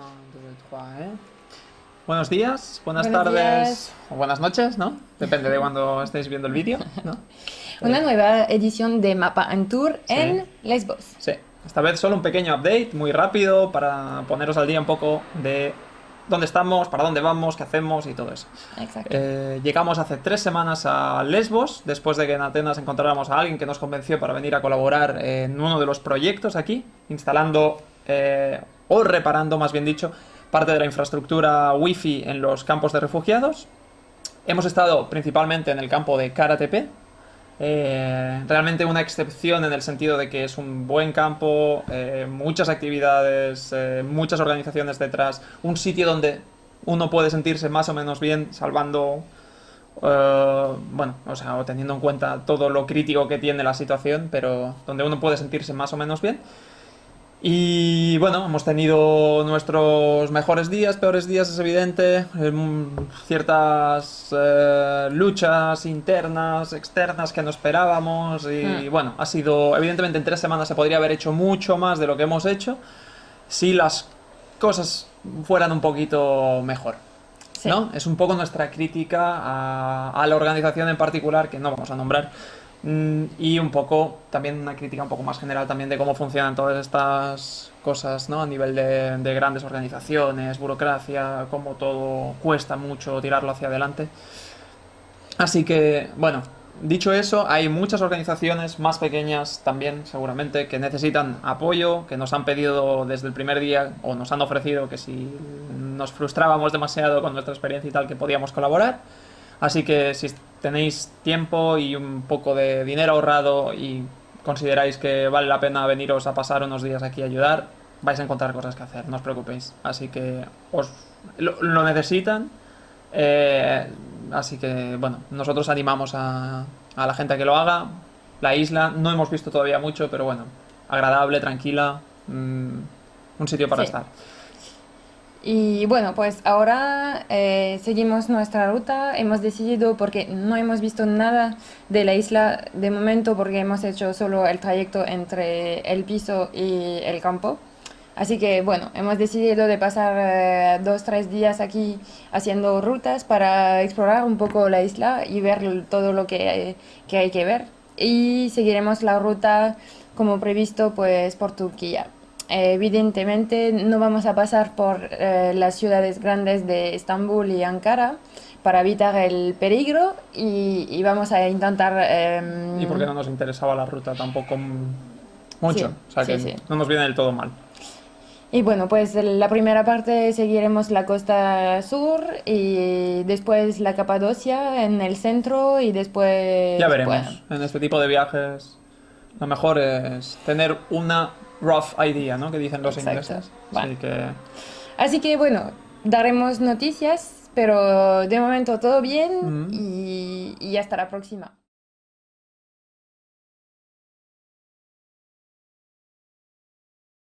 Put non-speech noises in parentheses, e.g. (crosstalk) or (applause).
¿eh? Buenos días, buenas Buenos tardes días. o buenas noches, ¿no? Depende de cuando estéis viendo el vídeo, ¿no? (laughs) Una nueva edición de Mapa en Tour Sí. en Lesbos. Sí, esta vez solo un pequeño update, muy rápido, para poneros al día un poco de dónde estamos, para dónde vamos, qué hacemos y todo eso. Exacto. Eh, llegamos hace tres semanas a Lesbos, después de que en Atenas encontráramos a alguien que nos convenció para venir a colaborar en uno de los proyectos aquí, instalando, eh, o reparando más bien dicho, parte de la infraestructura wifi en los campos de refugiados. Hemos estado principalmente en el campo de Karatepe, eh, realmente una excepción en el sentido de que es un buen campo, eh, muchas actividades, eh, muchas organizaciones detrás, un sitio donde uno puede sentirse más o menos bien, salvando, eh, bueno, o sea, o teniendo en cuenta todo lo crítico que tiene la situación, pero donde uno puede sentirse más o menos bien. Y bueno, hemos tenido nuestros mejores días, peores días, es evidente, em, ciertas eh, luchas internas, externas que no esperábamos y Mm. bueno, ha sido, evidentemente en tres semanas se podría haber hecho mucho más de lo que hemos hecho si las cosas fueran un poquito mejor. Sí. ¿no? Es un poco nuestra crítica a, a la organización en particular, que no vamos a nombrar, mm, y un poco también una crítica un poco más general también de cómo funcionan todas estas cosas, ¿no? A nivel de, de grandes organizaciones, burocracia, cómo todo cuesta mucho tirarlo hacia adelante. Así que, bueno, dicho eso, hay muchas organizaciones más pequeñas también, seguramente, que necesitan apoyo, que nos han pedido desde el primer día o nos han ofrecido que si nos frustrábamos demasiado con nuestra experiencia y tal, que podíamos colaborar. Así que si tenéis tiempo y un poco de dinero ahorrado y consideráis que vale la pena veniros a pasar unos días aquí a ayudar, vais a encontrar cosas que hacer, no os preocupéis. Así que os lo, lo necesitan. Eh, así que, bueno, nosotros animamos a, a la gente a que lo haga. La isla no hemos visto todavía mucho, pero bueno, agradable, tranquila, mm, un sitio para Sí. estar. Y bueno, pues ahora eh, seguimos nuestra ruta. Hemos decidido, porque no hemos visto nada de la isla de momento, porque hemos hecho solo el trayecto entre el piso y el campo. Así que bueno, hemos decidido de pasar eh, dos, tres días aquí haciendo rutas para explorar un poco la isla y ver todo lo que, que hay que ver. Y seguiremos la ruta como previsto pues por Turquía. Eh, Evidentemente no vamos a pasar por eh, las ciudades grandes de Estambul y Ankara para evitar el peligro y, y vamos a intentar... em, Y porque no nos interesaba la ruta tampoco mucho. Sí, o sea que sí, sí. no nos viene del todo mal. Y bueno, pues la primera parte seguiremos la costa sur y después la Capadocia en el centro y después... Ya veremos. bueno, En este tipo de viajes, lo mejor es tener una rough idea, ¿no? Que dicen los Exacto. ingleses. Así que Así que bueno, daremos noticias, pero de momento todo bien Mm. y, y hasta la próxima.